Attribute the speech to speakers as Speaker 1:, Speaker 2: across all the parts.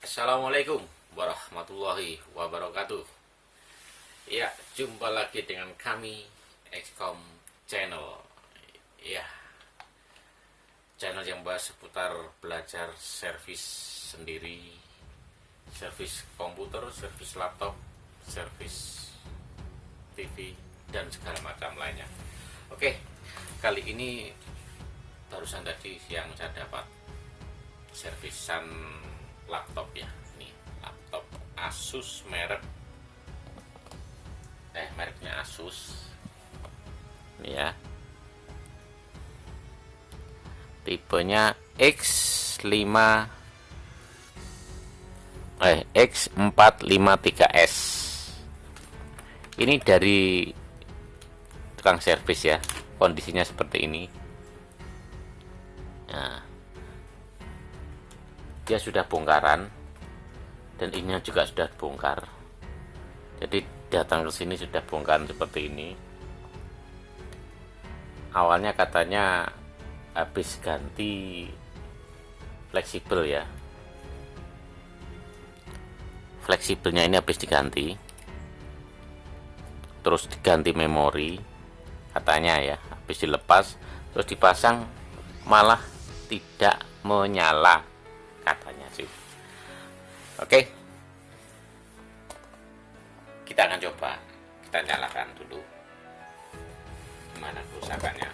Speaker 1: Assalamualaikum warahmatullahi wabarakatuh. Ya, jumpa lagi dengan kami XCOM Channel. Ya, channel yang bahas seputar belajar servis sendiri Servis komputer, servis laptop, servis TV, dan segala macam lainnya. Oke, kali ini barusan tadi yang saya dapat servisan laptop ya. Ini laptop Asus merek. Eh mereknya Asus. Ini ya. Tipenya X5 eh X453S ini dari tukang servis ya kondisinya seperti ini. Nah dia sudah bongkaran dan ini juga sudah bongkar. Jadi datang ke sini sudah bongkar seperti ini. Awalnya katanya habis ganti fleksibel ya. Fleksibelnya ini habis diganti. Terus diganti memori katanya ya habis dilepas. Terus dipasang malah tidak menyala katanya sih. Oke. Kita akan coba. Kita nyalakan dulu. Gimana kerusakannya?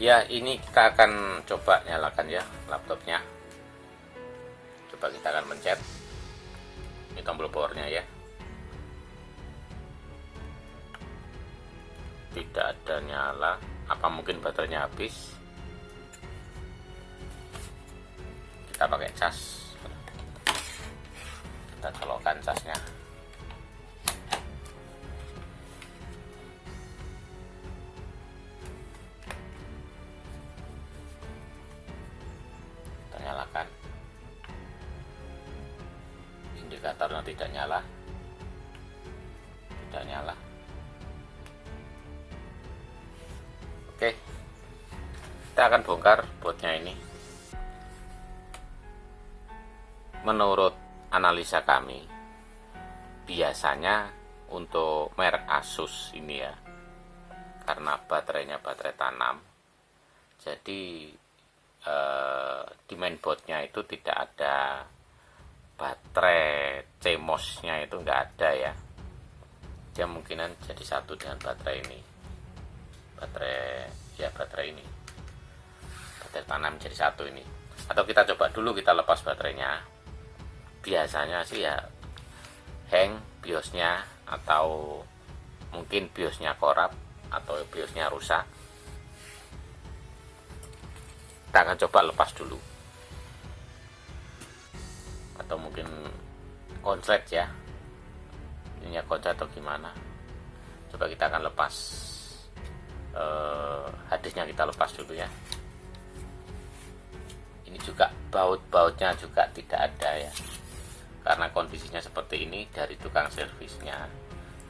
Speaker 1: Ya ini kita akan coba nyalakan ya laptopnya. Coba kita akan mencet ini tombol powernya ya. Tidak ada nyala. Apa mungkin baterainya habis kita pakai cas. Kita colokkan casnya. Kita nyalakan. Indikatornya tidak nyala. Tidak nyala. Oke. Kita akan bongkar botnya ini menurut analisa kami biasanya untuk merek Asus ini ya karena baterainya baterai tanam jadi eh, di mainboardnya itu tidak ada baterai CMOS nya itu enggak ada ya. Dia mungkinan jadi satu dengan baterai ini. Baterai ya baterai ini. Baterai tanam jadi satu ini. Atau kita coba dulu kita lepas baterainya biasanya sih ya hang biosnya atau mungkin biosnya korup atau biosnya rusak. Kita akan coba lepas dulu. Atau mungkin konslet ya. Ini konslet atau gimana. Coba kita akan lepas eh, hadisnya kita lepas dulu ya. Ini juga baut-bautnya juga tidak ada ya karena kondisinya seperti ini dari tukang servisnya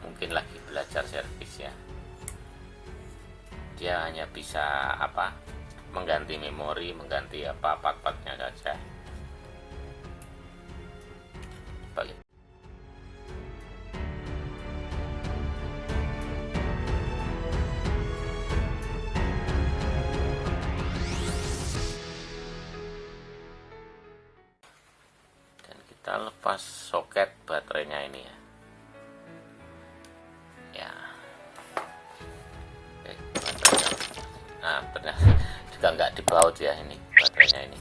Speaker 1: mungkin lagi belajar servis ya. Dia hanya bisa apa mengganti memori mengganti apa part-partnya saja juga nggak dibaut ya ini baterainya ini.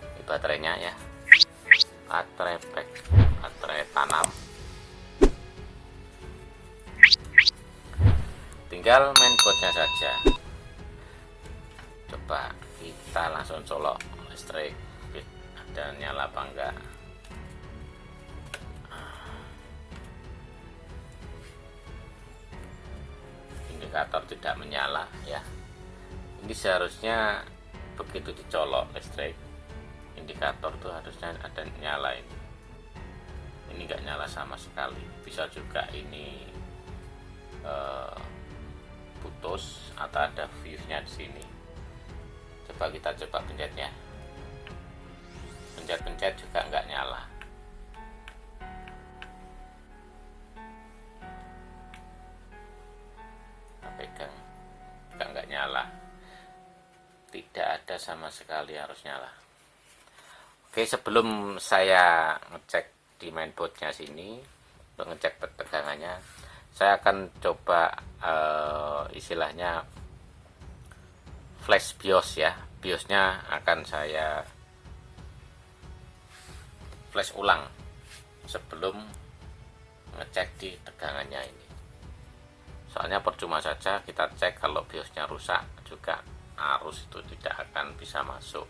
Speaker 1: Ini baterainya ya. Baterai pack baterai tanam. Tinggal mainboardnya saja. Coba kita langsung colok listrik. Ada nyala apa enggak? Indikator tidak menyala ya ini seharusnya begitu dicolok listrik indikator tuh harusnya ada nyala ini ini nggak nyala sama sekali. Bisa juga ini uh, putus atau ada fuse-nya di sini. Coba kita coba pencetnya. Pencet-pencet juga nggak nyala. Pegang. Nggak nyala sama sekali harus nyala oke sebelum saya ngecek di mainboardnya sini untuk ngecek tegangannya saya akan coba uh, istilahnya flash BIOS ya. BIOSnya akan saya flash ulang sebelum ngecek di tegangannya ini. Soalnya percuma saja kita cek kalau BIOSnya rusak juga arus itu tidak akan bisa masuk.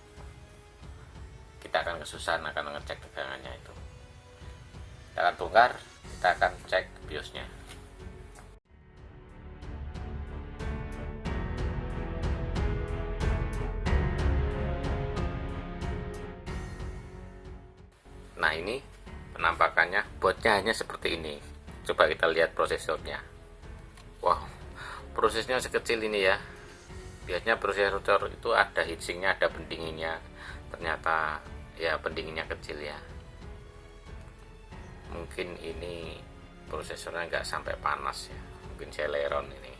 Speaker 1: Kita akan kesusahan akan ngecek tegangannya itu. Kita akan bongkar kita akan cek BIOSnya. Nah ini penampakannya botnya hanya seperti ini. Coba kita lihat prosesornya wow prosesnya sekecil ini ya biasanya prosesor itu ada heatsinknya ada pendinginnya. Ternyata ya pendinginnya kecil ya. Mungkin ini prosesornya nggak sampai panas ya. Mungkin Celeron ini.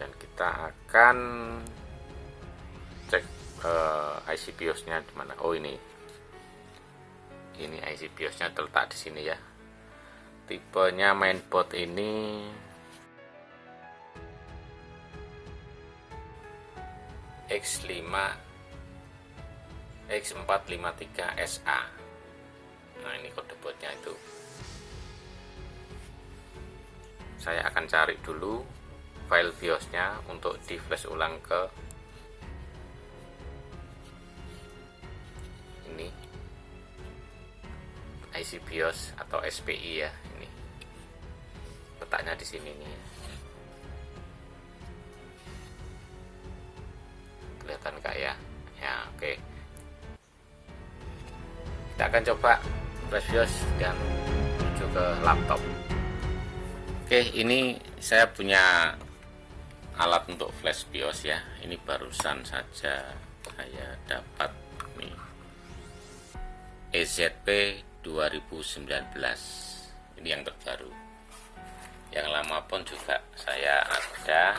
Speaker 1: Dan kita akan cek uh, eh, IC BIOS nya di mana Oh ini. Ini IC BIOS nya terletak di sini ya. Tipenya mainboard ini X5 X453SA nah ini kode boardnya itu. Saya akan cari dulu file BIOSnya untuk di flash ulang ke ini. IC BIOS atau SPI ya ini. Letaknya di sini nih akan coba flash BIOS dan menuju ke laptop. Oke ini saya punya alat untuk flash BIOS ya. Ini barusan saja saya dapat nih. EZP 2019 ini yang terbaru. Yang lama pun juga saya ada.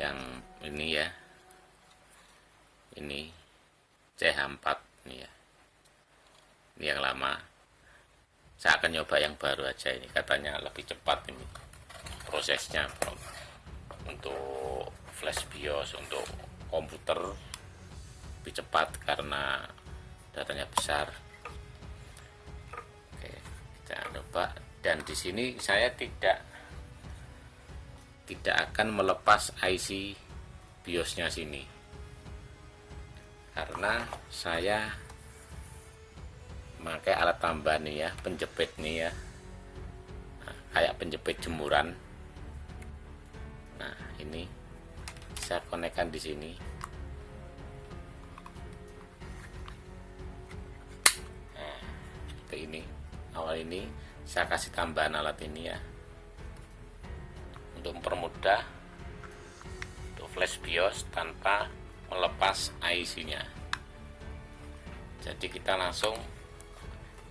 Speaker 1: Yang ini ya. Ini CH4 ini ya yang lama. Saya akan nyoba yang baru aja ini. Katanya lebih cepat ini prosesnya untuk flash BIOS untuk komputer lebih cepat karena datanya besar. Oke kita coba. Dan di sini saya tidak tidak akan melepas IC BIOSnya sini. Karena saya pakai alat tambah nih ya penjepit nih ya. Nah, kayak penjepit jemuran. Nah ini saya konekkan di sini. Seperti ini. Awal ini saya kasih tambahan alat ini ya. Untuk mempermudah untuk flash BIOS tanpa melepas IC nya jadi kita langsung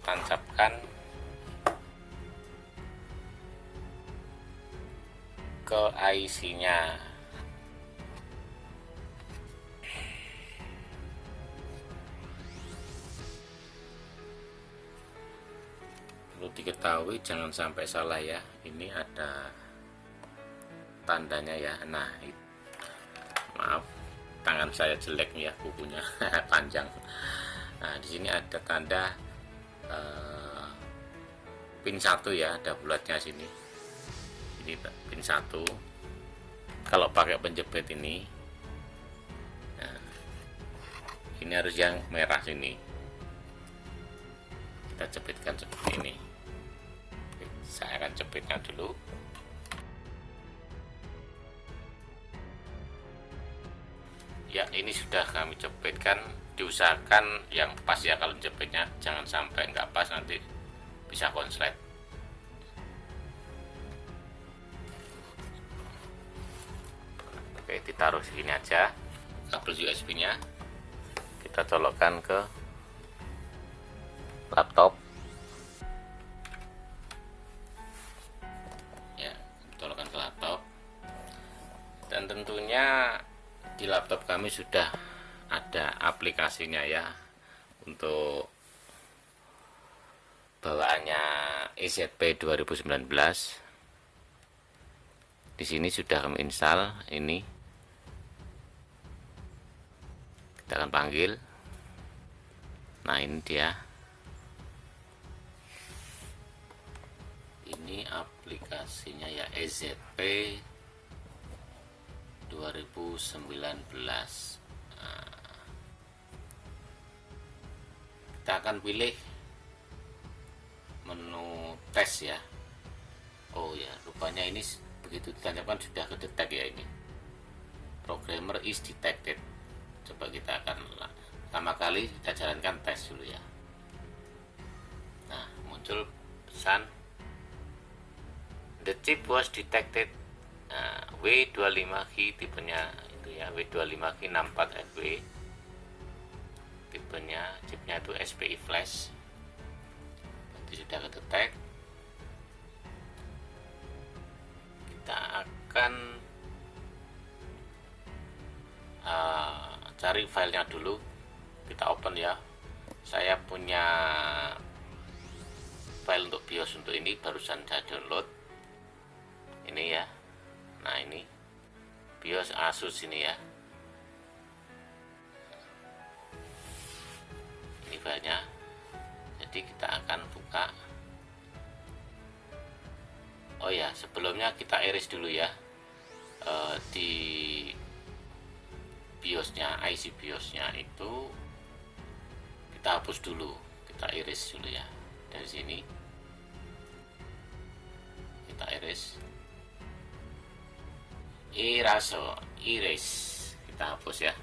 Speaker 1: tancapkan ke IC nya perlu diketahui jangan sampai salah ya. Ini ada tandanya ya. Nah maaf tangan saya jelek ya bukunya panjang. Nah di sini ada tanda uh, pin satu ya ada bulatnya sini. Ini pin satu. Kalau pakai penjepit ini nah, ini harus yang merah sini. Kita jepitkan seperti ini. Saya akan jepitnya dulu. Ya ini sudah kami jepitkan diusahakan yang pas ya kalau jepitnya jangan sampai nggak pas nanti bisa konslet. Oke ditaruh segini aja. Kabel USB nya kita colokkan ke laptop. Di laptop kami sudah ada aplikasinya ya untuk bawaannya EZP 2019 di sini sudah kami install ini. Kita akan panggil. Nah ini dia. Ini aplikasinya ya EZP 2019 nah, kita akan pilih menu tes ya. Oh ya rupanya ini begitu ditancapkan sudah kedetek ya ini. Programmer is detected. Coba kita akan pertama kali kita jalankan tes dulu ya. Nah muncul pesan. The chip was detected. Nah, W25 key tipenya itu ya W25 key 64 FW tipenya chipnya itu SPI flash. Berarti sudah kedetek kita akan uh, cari filenya dulu. Kita open ya. Saya punya file untuk BIOS untuk ini barusan saya download. Ini ya. Nah ini. BIOS Asus ini ya ini jadi kita akan buka. Oh ya sebelumnya kita iris dulu ya. E, di BIOSnya IC BIOSnya itu kita hapus dulu. Kita iris dulu ya. Dari sini. Kita iris. Iraso iris. Kita hapus ya.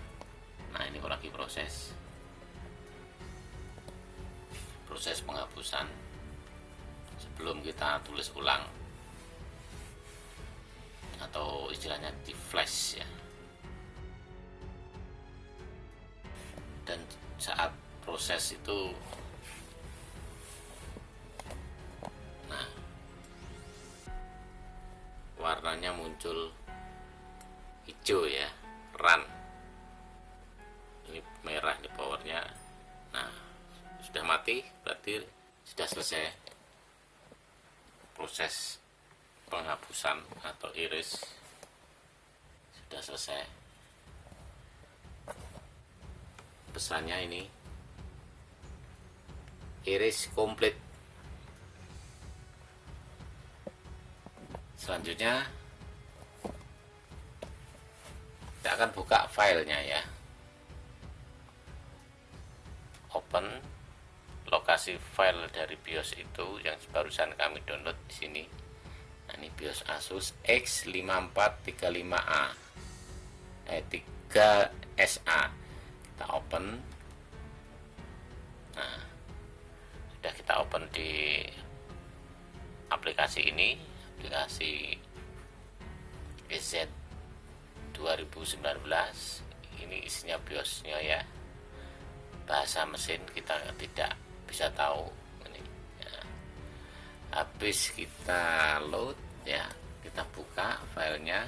Speaker 1: Nah ini lagi proses proses penghapusan sebelum kita tulis ulang. Atau istilahnya di flash ya. Dan saat proses itu nah warnanya muncul hijau ya. Run ini merah di powernya sudah mati berarti sudah selesai proses penghapusan atau iris. Sudah selesai. Pesannya ini iris komplit. Selanjutnya kita akan buka filenya ya. Open lokasi file dari BIOS itu yang barusan kami download di sini. Nah ini BIOS Asus X5435A eh 3SA kita open. Nah sudah kita open di aplikasi ini aplikasi EZ 2019 ini isinya BIOSnya ya. Bahasa mesin kita tidak bisa tahu ini ya. habis kita load ya kita buka filenya.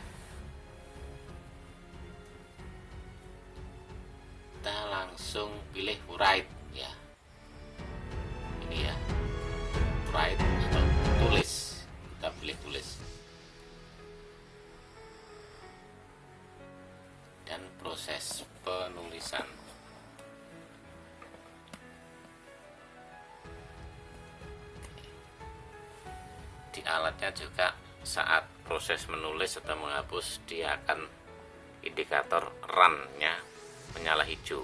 Speaker 1: Kita langsung pilih write ya. Ini ya di alatnya juga saat proses menulis atau menghapus dia akan indikator run nya menyala hijau.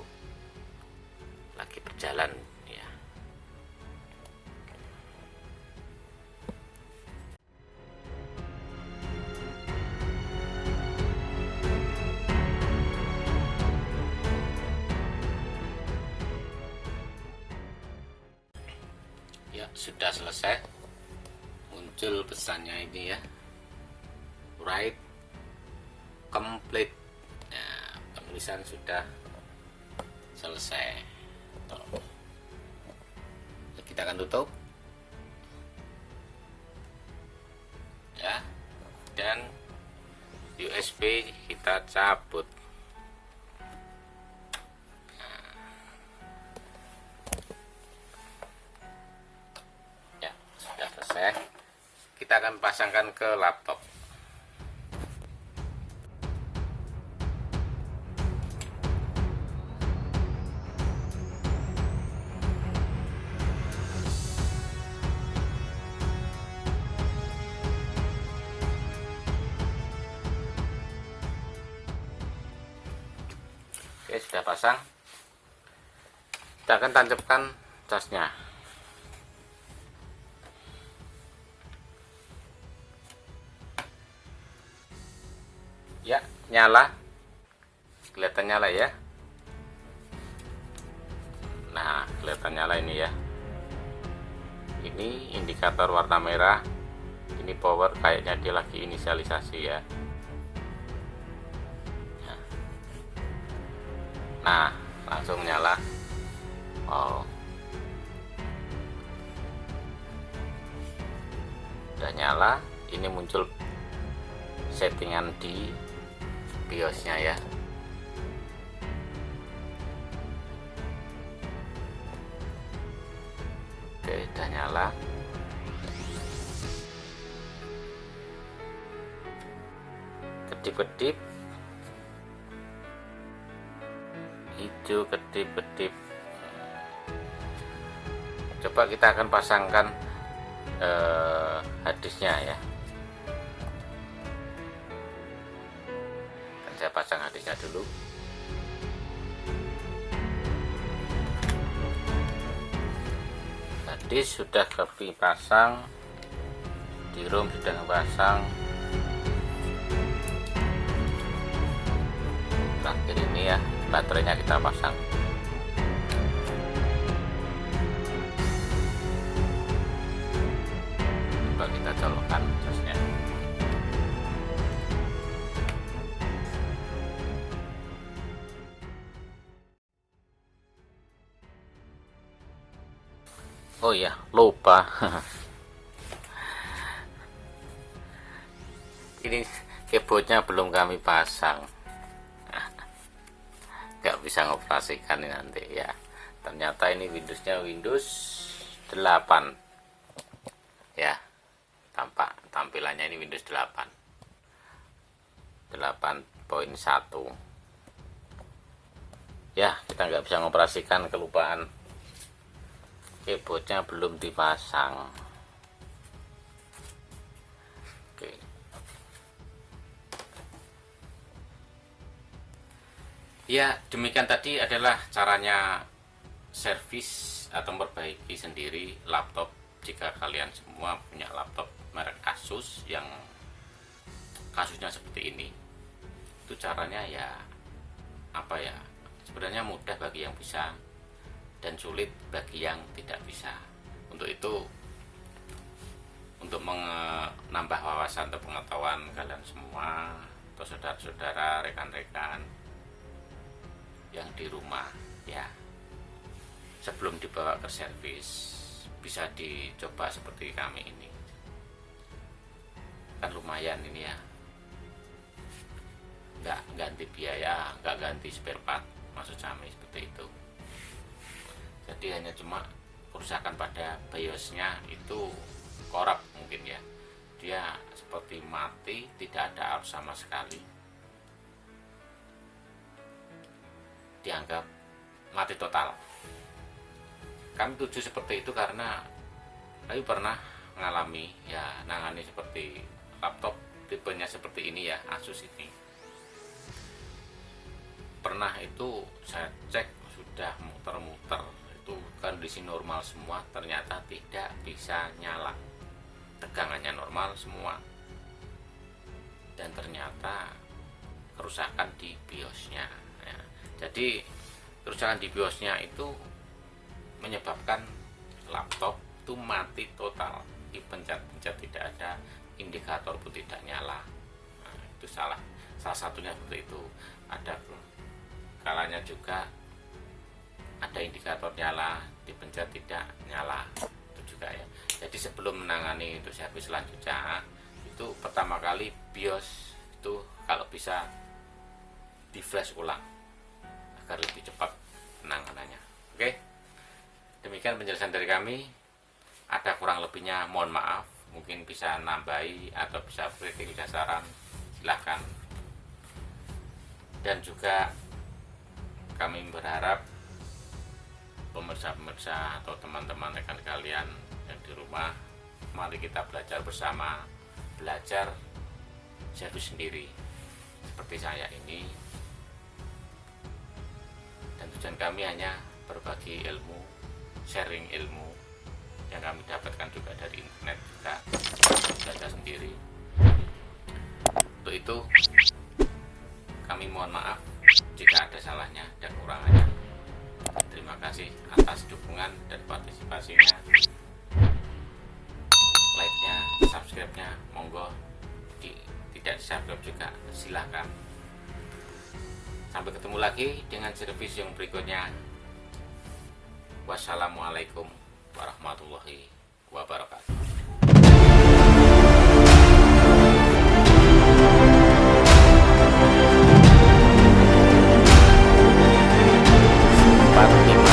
Speaker 1: Lagi berjalan ya. Ya sudah selesai muncul pesannya ini ya. Write complete. Tulisan sudah selesai. Tuh. kita akan tutup. Ya dan USB kita cabut ke laptop. Oke sudah pasang. Kita akan tancapkan casnya ya nyala. Kelihatan nyala ya. Nah kelihatan nyala ini ya. Ini indikator warna merah. Ini power kayaknya dia lagi inisialisasi ya. Nah langsung nyala. Oh. Udah nyala ini muncul settingan di biosnya ya. Oke udah nyala. Kedip-kedip. Hijau kedip-kedip. Coba kita akan pasangkan eh, hadisnya ya saya pasang hadisnya dulu. Hadis sudah kami pasang di room sudah pasang. Terakhir ini ya baterainya kita pasang oh iya lupa. Ini keyboardnya belum kami pasang. Nggak bisa ngoperasikan nanti ya. Ternyata ini Windowsnya Windows 8 ya tampak tampilannya ini Windows 8 8.1 ya kita nggak bisa ngoperasikan kelupaan keyboardnya belum dipasang. Oke. Ya demikian tadi adalah caranya servis atau memperbaiki sendiri laptop. Jika kalian semua punya laptop merek Asus yang kasusnya seperti ini itu caranya ya apa ya? Sebenarnya mudah bagi yang bisa dan sulit bagi yang tidak bisa. Untuk itu untuk menambah wawasan atau pengetahuan kalian semua atau saudara-saudara rekan-rekan yang di rumah ya. Sebelum dibawa ke servis bisa dicoba seperti kami ini. Kan lumayan ini ya. Nggak ganti biaya nggak ganti spare part maksud kami seperti itu jadi hanya cuma kerusakan pada biosnya itu korup mungkin ya. Dia seperti mati tidak ada arus sama sekali. Dianggap mati total. Kami tuju seperti itu karena kami pernah mengalami ya nangani seperti laptop tipenya seperti ini ya Asus ini. Pernah itu saya cek sudah muter-muter itu kondisi normal semua ternyata tidak bisa nyala. Tegangannya normal semua. Dan ternyata kerusakan di biosnya ya. jadi kerusakan di biosnya itu menyebabkan laptop itu mati total. Dipencet-pencet tidak ada indikator pun tidak nyala. Nah, itu salah salah satunya seperti itu. Ada kalanya juga ada indikator nyala dipencet tidak nyala itu juga ya. Jadi sebelum menangani untuk servis selanjutnya itu pertama kali BIOS itu kalau bisa di flash ulang agar lebih cepat penanganannya. Oke? Demikian penjelasan dari kami. Ada kurang lebihnya mohon maaf. Mungkin bisa nambahi atau bisa kritik bisa saran silahkan. Dan juga kami berharap pemirsa-pemirsa atau teman-teman rekan kalian yang di rumah mari kita belajar bersama belajar jadi sendiri seperti saya ini. Dan tujuan kami hanya berbagi ilmu sharing ilmu yang kami dapatkan juga dari internet juga belajar sendiri. Untuk itu kami mohon maaf jika ada salahnya dan kurangannya terima kasih atas dukungan dan partisipasinya. Like nya subscribe nya monggo. Di, tidak subscribe juga silahkan. Sampai ketemu lagi dengan servis yang berikutnya. Wassalamualaikum warahmatullahi wabarakatuh пару дней.